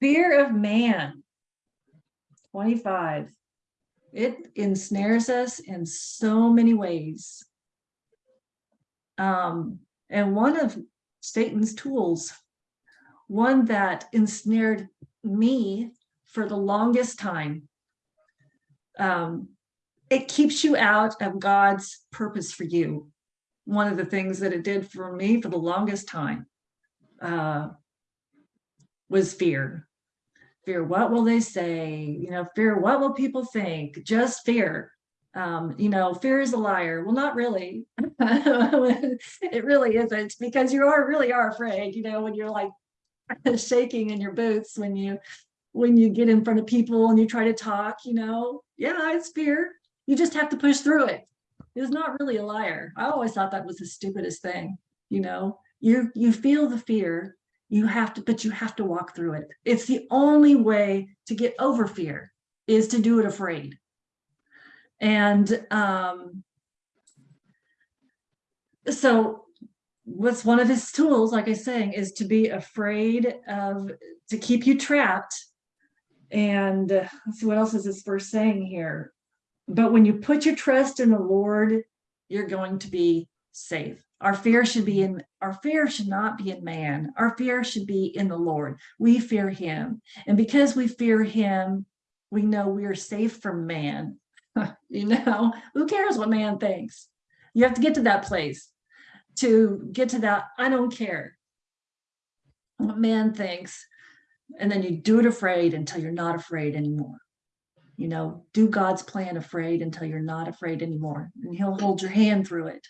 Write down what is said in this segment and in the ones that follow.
Fear of man. 25. It ensnares us in so many ways. Um, and one of Satan's tools, one that ensnared me for the longest time. Um, it keeps you out of God's purpose for you. One of the things that it did for me for the longest time uh, was fear. Fear, what will they say? You know, fear, what will people think? Just fear. Um, you know, fear is a liar. Well, not really. it really isn't because you are really are afraid, you know, when you're like shaking in your boots when you when you get in front of people and you try to talk, you know, yeah, it's fear. You just have to push through it. It's not really a liar. I always thought that was the stupidest thing, you know, you you feel the fear, you have to, but you have to walk through it. It's the only way to get over fear is to do it afraid. And um, so what's one of his tools, like I was saying, is to be afraid of, to keep you trapped. And uh, let's see, what else is this verse saying here? But when you put your trust in the Lord, you're going to be safe. Our fear should be in, our fear should not be in man. Our fear should be in the Lord. We fear him. And because we fear him, we know we are safe from man. you know, who cares what man thinks? You have to get to that place to get to that, I don't care what man thinks. And then you do it afraid until you're not afraid anymore. You know, do God's plan afraid until you're not afraid anymore. And he'll hold your hand through it,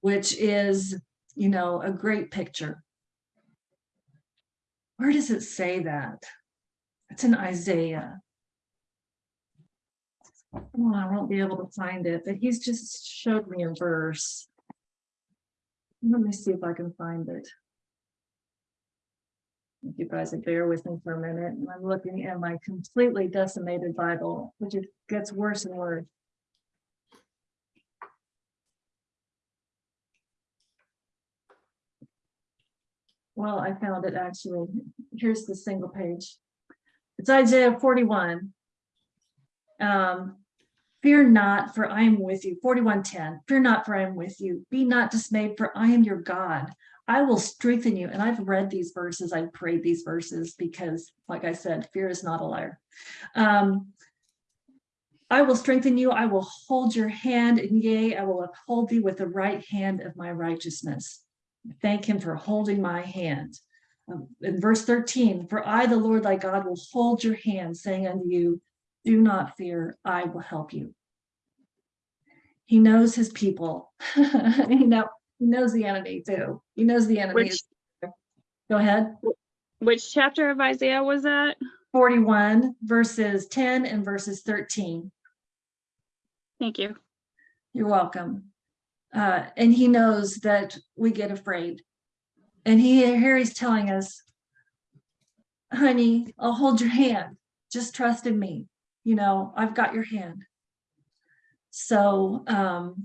which is, you know, a great picture. Where does it say that? It's in Isaiah. Oh, I won't be able to find it, but he's just showed me a verse. Let me see if I can find it. If you guys would bear with me for a minute, and I'm looking at my completely decimated Bible, which it gets worse and worse. Well, I found it actually. Here's the single page. It's Isaiah 41. Um, Fear not, for I am with you. 4110. Fear not, for I am with you. Be not dismayed, for I am your God. I will strengthen you. And I've read these verses, I've prayed these verses because, like I said, fear is not a liar. Um, I will strengthen you. I will hold your hand, and yea, I will uphold thee with the right hand of my righteousness. Thank him for holding my hand. Um, in verse 13, for I, the Lord thy God, will hold your hand, saying unto you, do not fear, I will help you. He knows his people. you know, he knows the enemy too. He knows the enemy. Which- Go ahead. Which chapter of Isaiah was that? 41 verses 10 and verses 13. Thank you. You're welcome. Uh, and he knows that we get afraid. And he he's telling us, honey, I'll hold your hand. Just trust in me. You know, I've got your hand. So um,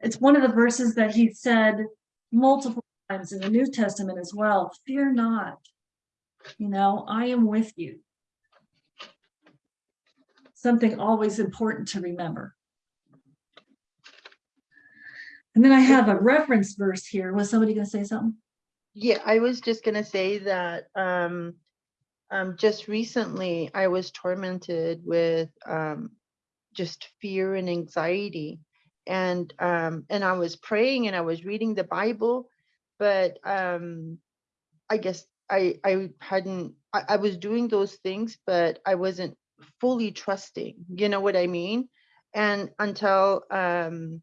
it's one of the verses that he said multiple times in the New Testament as well. Fear not. You know, I am with you. Something always important to remember. And then I have a reference verse here. Was somebody going to say something? Yeah, I was just gonna say that um, um, just recently I was tormented with um, just fear and anxiety, and um, and I was praying and I was reading the Bible, but um, I guess I I hadn't I, I was doing those things, but I wasn't fully trusting. You know what I mean? And until um,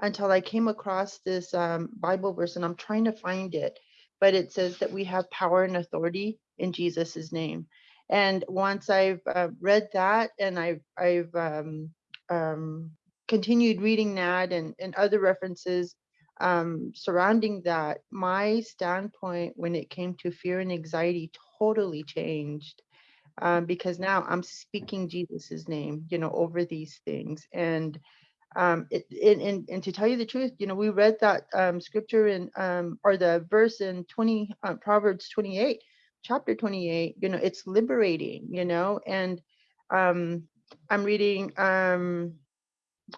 until I came across this um, Bible verse, and I'm trying to find it, but it says that we have power and authority in Jesus's name. And once I've uh, read that, and I've I've um, um, continued reading that and and other references um, surrounding that, my standpoint when it came to fear and anxiety totally changed. Um, because now I'm speaking Jesus's name, you know, over these things, and um, it, and, and, to tell you the truth, you know, we read that um, scripture in, um, or the verse in 20, uh, Proverbs 28, chapter 28, you know, it's liberating, you know, and um, I'm reading, um,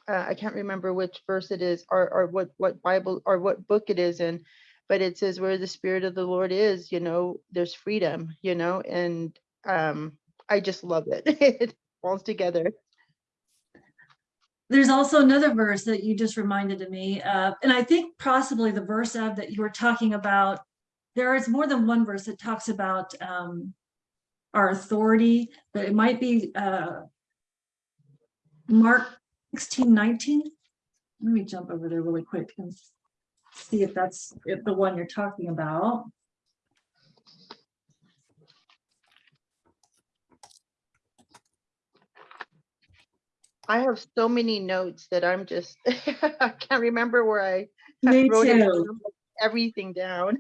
uh, I can't remember which verse it is or, or what, what Bible or what book it is in, but it says where the spirit of the Lord is, you know, there's freedom, you know, and um, I just love it. it falls together. There's also another verse that you just reminded of me, uh, and I think possibly the verse of that you were talking about. There is more than one verse that talks about um, our authority, but it might be uh, Mark sixteen nineteen. Let me jump over there really quick and see if that's the one you're talking about. I have so many notes that I'm just, I can't remember where I Me wrote too. Everything down.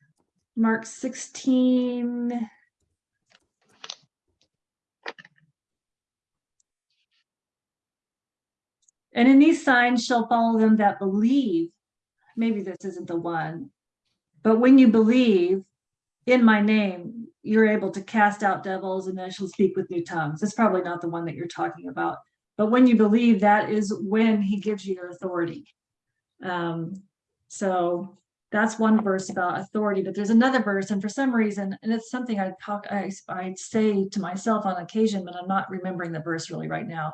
Mark sixteen. And in these signs shall follow them that believe. Maybe this isn't the one. But when you believe in my name, you're able to cast out devils and then shall speak with new tongues. It's probably not the one that you're talking about. But when you believe, that is when he gives you authority. Um, so that's one verse about authority, but there's another verse, and for some reason, and it's something I talk, I, I say to myself on occasion, but I'm not remembering the verse really right now.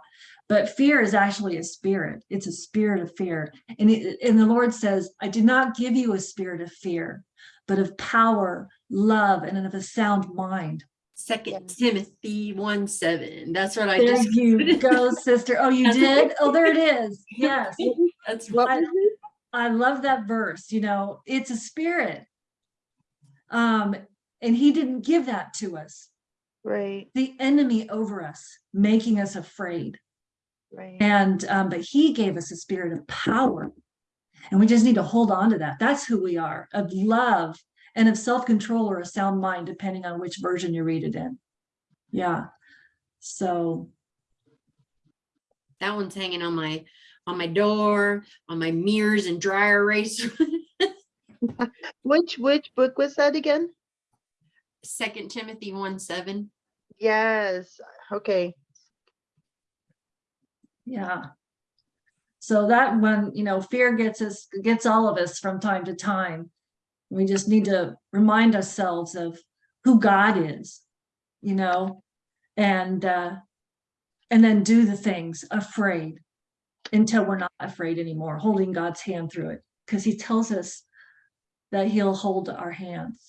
But fear is actually a spirit. It's a spirit of fear. And it, and the Lord says, I did not give you a spirit of fear, but of power, love, and of a sound mind. Second Timothy one seven. That's what I There just. you go, sister. Oh, you did? Oh, there it is. Yes. That's What I- I love that verse, you know, it's a spirit. Um, and he didn't give that to us. Right, The enemy over us, making us afraid. right. And um, but he gave us a spirit of power. And we just need to hold on to that. That's who we are, of love and of self-control or a sound mind, depending on which version you read it in. Yeah. So That one's hanging on my, on my door, on my mirrors and dry erase. Which, which book was that again? Second Timothy one seven. Yes, okay. Yeah. So that one, you know, fear gets us, gets all of us from time to time. We just need to remind ourselves of who God is, you know, and, uh, and then do the things afraid until we're not afraid anymore, holding God's hand through it, because he tells us that he'll hold our hands.